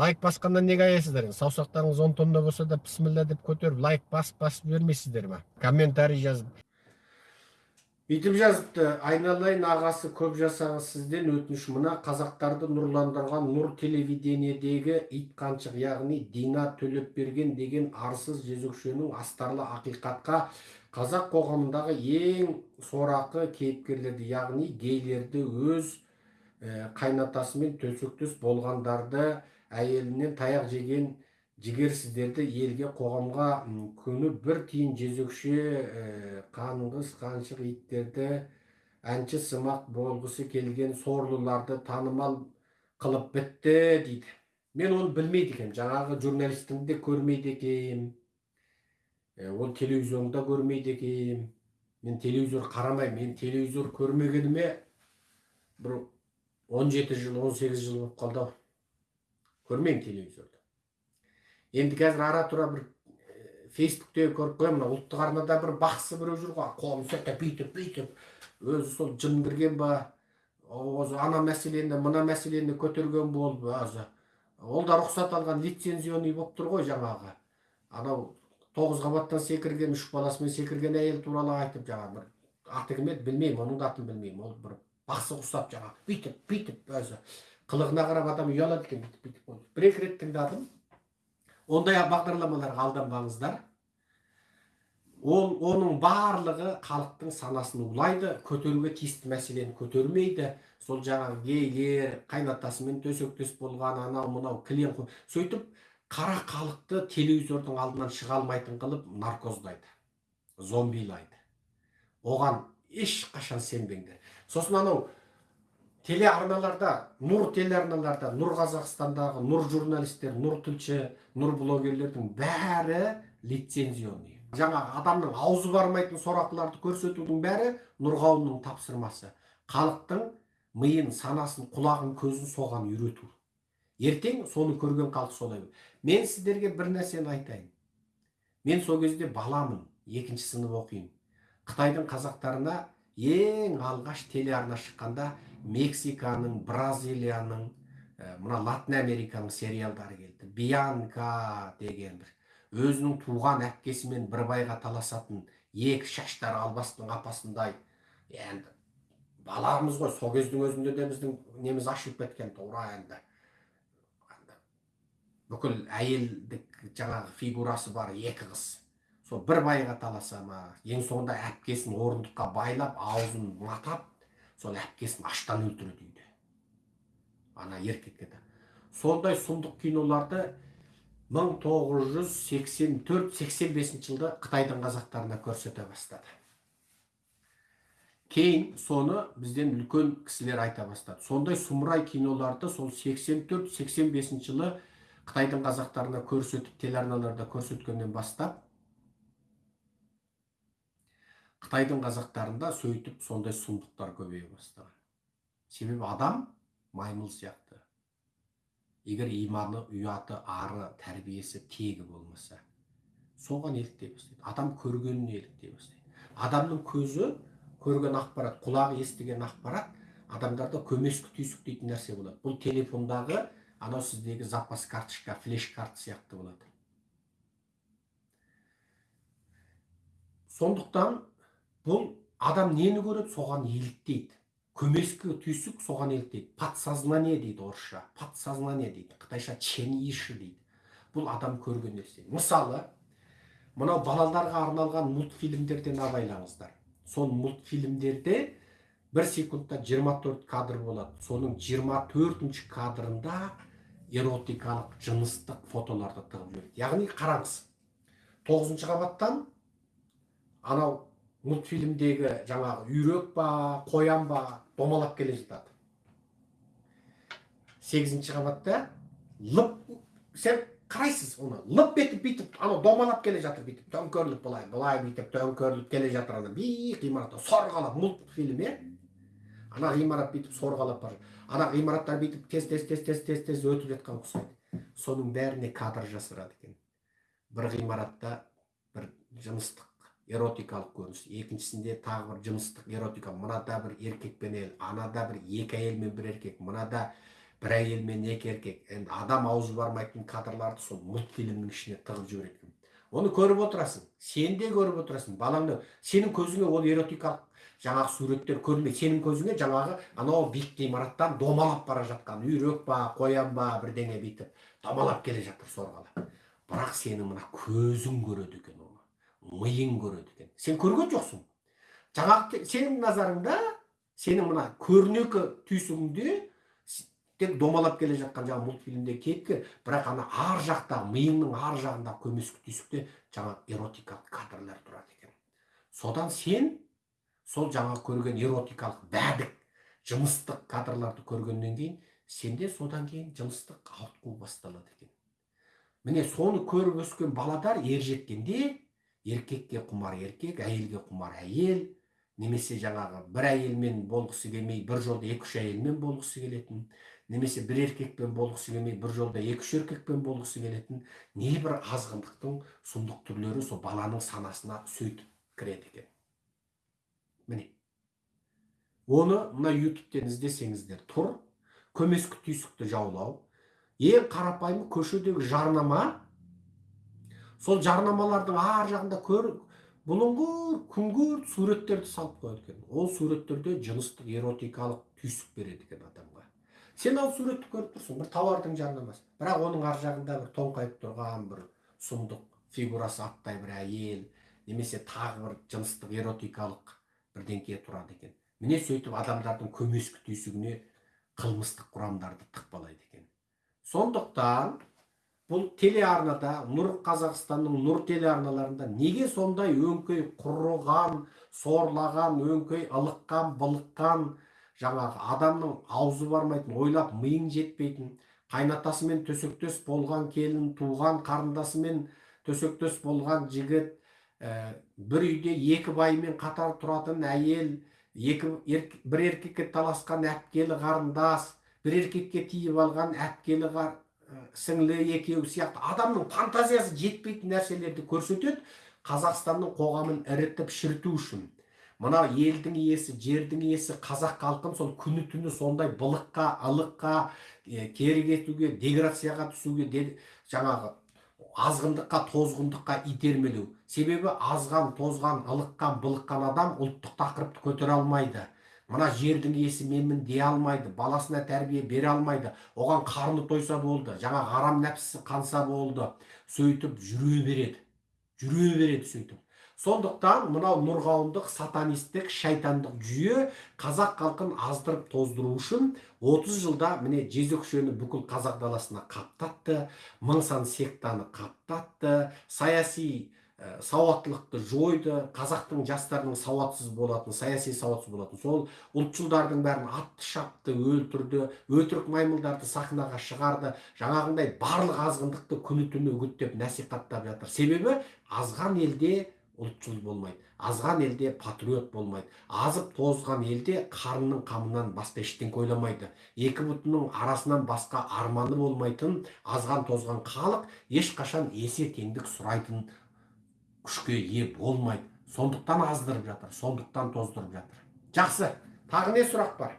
лайк басқаннан неге аяйсыздар? енді саусақтарыңыз он тонна болса да бісміллә деп көтеріп лайк басып басып жібермейсіздер ма? Комментарий жазып. Бүйтіп жазыпты айналайын ағасы көп жасағы сізден өтініш. Мына қазақтарды нұрландырған нұр телевидениедегі ит қаншық яғни дина төлепберген деген арсыз жезөкшенің астарлы ақиқатқа қазақ қоғамындағы ең сорақы кейіпкерлерді яғни гейлерді өз ә, қайнатасымен төсектес болғандарды әйелінен таяқ жеген жігерсіздерді елге қоғамға күні бір тиын жезөкше ә, қанғыс қаншық иттерді әнші сымақ болғысы келген сорлыларды танымал қылып бітті дейді. Мен оны білмейді екенмін. Жаңағы журналистіңді де көрмейді екенмін. Ә, ол телевизионда көрмейді екенмін. Мен телевизор қарамаймын. Мен телевизор көрмегеніме бір 17 жыл 18 жыл болып қалды ау. Көрмеймін телевизорды. Енді қазір ара тұра бір фейсбукте көріп қоямын мына ұлттық арнада бір бақсы біреу жүр ғой қолын сөйтіп бүйтіп бүйтіп өзі сол жын кірген ба өзі ана мәселені мына мәселені көтерген болып өзі ол да рұқсат алған лицензионный болып тұр ғой жаңағы. Анау тоғыз қабаттан секірген үш баласымен секірген әйел туралы айтып жаңағы бір аты кім еді білмеймін оның да атын білмеймін. Ол бір бақсы ұқсап жаңағы бүйтіп бүйтіп өзі қылығына қарап адам ұялады екен бүйтіп бүйтіп бір екі рет тыңдадым ондай бағдарламаларға алданбаңыздар ол оның барлығы халықтың санасын улайды көтеруге тиісті мәселені көтермейді сол жаңағы гейлер қайнатасымен төсектес болған анау мынау кілең сөйтіп қара халықты телевизордың алдынан шыға алмайтын қылып наркоздайды зомбилайды оған ешқашан сенбеңдер сосын анау телеарналарда нұр телеарналарда нұр қазақстандағы нұр журналистер нұр тілші нұр блогерлердің бәрі лицензионный. Жаңағы адамның аузы бармайтын сорақыларды көрсетудің бәрі нұрғауынның тапсырмасы. Халықтың миын санасын құлағын көзін соған үйрету. Ертең соны көрген халық солай мен сіздерге бір нәрсені айтайын. Мен сол кезде баламын екінші сынып оқимын. Қытайдың қазақтарына ең алғаш телеарна шыққанда мексиканың бразилияның мына латын американың сериалдары келді бианка деген бір өзінің туған әпкесімен бір байға таласатын екі шаштары албастың апасындай енді баламыз ғой сол кездің өзінде де біздің неміз ашылып кеткен тура енді бүкіл әйелдік жаңағы фигурасы бар екі қыз сол бір байға таласа ма ең соңында әпкесін орындыққа байлап аузын матап сол әпкесін аштан өлтіреді үйде ана еркекке сондай сұмдық киноларды 1984-85 жылда қытайдың қазақтарына көрсете бастады. Кейін соны бізден үлкен кісілер айта бастады. Сондай сұмырай киноларды сол 84-85 жылы қытайдың қазақтарына көрсетіп телеарналарда көрсеткеннен бастап қытайдың қазақтарында сөйтіп сондай сұмдықтар көбейе бастаған. Себебі адам маймыл сияқты. Егер иманы ұяты ары тәрбиесі тегі болмаса соған еліктей бастайды. Адам көргеніне еліктей бастайды. Адамның көзі көрген ақпарат құлағы естіген ақпарат адамдарда көмескі түйсік дейтін нәрсе болады. Бұл телефондағы анау сіздегі запас карточка флеш карта сияқты болады. Сондықтан бұл адам нені көреді? Соған еліктейді. Көмескі түйсік соған еліктейді. Подсознание дейді орысша? Подсознание дейді? Қытайша чениші дейді. Бұл адам көрген нәрсе. Мысалы мынау балаларға арналған мультфильмдерден абайлаңыздар сол мультфильмдерде бір секундта 24 кадр болады. Соның 24 төртінші кадрында эротикалық жыныстық фотоларды тығып яғни қараңыз тоғызыншы қабаттан анау мультфильмдегі жаңағы үйрек па қоян ба домалап келе жатады. Сегізінші қабатта лып сен қарайсыз оны. Лып етіп бүйтіп анау домалап келе жатыр бүйтіп. Төңкеріліп былай былай бүйтіп төңкеріліп келе жатыр ана биік ғимаратта сорғалап мультфильм иә ана ғимарат бүйтіп сорғалап бара ана ғимараттар бүйтіп тез тез тез тез тез тез өтіп жатқан ұқсайды соның бәріне кадр жасырады екен. Бір ғимаратта бір жыныстық эротикалық көрініс екіншісінде тағы бір жыныстық эротика. Мынада бір еркек пен әйел анада бір екі әйел мен бір еркек мынада бір әйел мен екі еркек енді адам аузы бармайтын кадрларды сол мультфильмнің ішіне тығып жібереді оны көріп отырасың сен де көріп отырасың балаңды сенің көзіңе ол эротикалық жаңағы суреттер көрінбейді. Сенің көзіңе жаңағы анау биік ғимараттан домалап бара жатқан үйрек па қоян ба бірдеңе бүйтіп домалап келе жатыр сорғалап бірақ сенің мына көзің көреді екен миың көреді екен. Сен көрген жоқсың. Жаңағы сенің назарыңда сенің мына көрнекі түйсігіңде тек домалап келе жатқан жаңағы мультфильмдегі кейіпкер бірақ ана ар жақта миыңның ар жағындағы көмескі түйсікте жаңағы эротикалық кадрлар тұрады екен. Содан сен сол жаңа көрген эротикалық бәдік жыныстық кадрларды көргеннен кейін сенде содан кейін жыныстық ауытқу басталады екен. Міне соны көріп өскен баладар ер жеткенде еркекке құмар еркек әйелге құмар әйел. Немесе жаңағы бір әйелмен болғысы келмей бір жолда екі үш әйелмен болғысы келетін. Немесе бір еркекпен болғысы келмей бір жолда екі үш еркекпен болғысы келетін. Небір азғындықтың сұмдық түрлері сол баланың санасына сөйтіп кіреді екен. Міне. Оны мына ютубтен іздесеңіздер. Тұр. Көмескі түйсікті жаулау. Ең қарапайым көшедегі жарнама сол жарнамалардың ар жағында көр бұлыңғыр күңгірт суреттерді салып қояды екен. Ол суреттерде жыныстық эротикалық түйсік береді екен адамға. Сен ол суретті көріп тұрсың бір тауардың жарнамасы. Бірақ оның ар жағында бір тоңқайып тұрған бір сұмдық фигурасы аттай бір әйел немесе тағы бір жыныстық эротикалық бірдеңке тұрады екен. Міне сөйтіп адамдардың көмескі түйсігіне қылмыстық құрамдарды тықпалайды екен. Сондықтан бұл телеарнада нұр қазақстанның нұр телеарналарында неге сондай өңкей құрыған сорлаған өңкей ылыққан былыққан жаңағы адамның аузы бармайтын ойлап миың жетпейтін қайнатасымен төсектес болған келін туған қарындасымен төсектес болған жігіт Ә, бір үйде екі байымен қатар тұратын әйел екі бір еркекке таласқан әпкелі қарындас бір еркекке тиіп алған әпкелі сіңлі екеуі сияқты адамның фантазиясы жетпейтін нәрселерді көрсетеді қазақстанның қоғамын ірітіп шіріту үшін. Мына елдің иесі жердің иесі қазақ халқын сол күні түні сондай былыққа ылыққа ә, кері кетуге деграцияға түсуге жаңағы азғындыққа тозғындыққа итермелеу. Себебі азған тозған ылыққан былыққан адам ұлттық тақырыпты көтере алмайды. Мына жердің иесі менмін дей алмайды баласына тәрбие бере алмайды. Оған қарны тойса болды жаңа арам нәпсісі қанса болды. Сөйтіп жүре береді жүре береді сөйтіп. Сондықтан мынау нұрғауындық сатанистік шайтандық жүйе қазақ халқын аздырып тоздыру үшін 30 жылда міне жезөкшені бүкіл қазақ даласына қаптатты мың сан сектаны қаптатты саяси сауаттылықты жойды қазақтың жастарының сауатсыз болатын саяси сауатсыз болатын сол ұлтшылдардың бәрін атты шапты өлтірді өтірік маймылдарды сахнаға шығарды жаңағындай барлық азғындықты күні түні үгіттеп насихаттап жатыр. Себебі азған елде ұлтшыл болмайды азған елде патриот болмайды азып тозған елде қарынның қамынан басқа ештеңке ойламайды екі бұтының арасынан басқа арманы болмайтын азған тозған халық ешқашан есе теңдік сұрайтын күшке ие болмайды. Сондықтан аздырып жатыр сондықтан тоздырып жатыр. Жақсы. Тағы не сұрақ бар?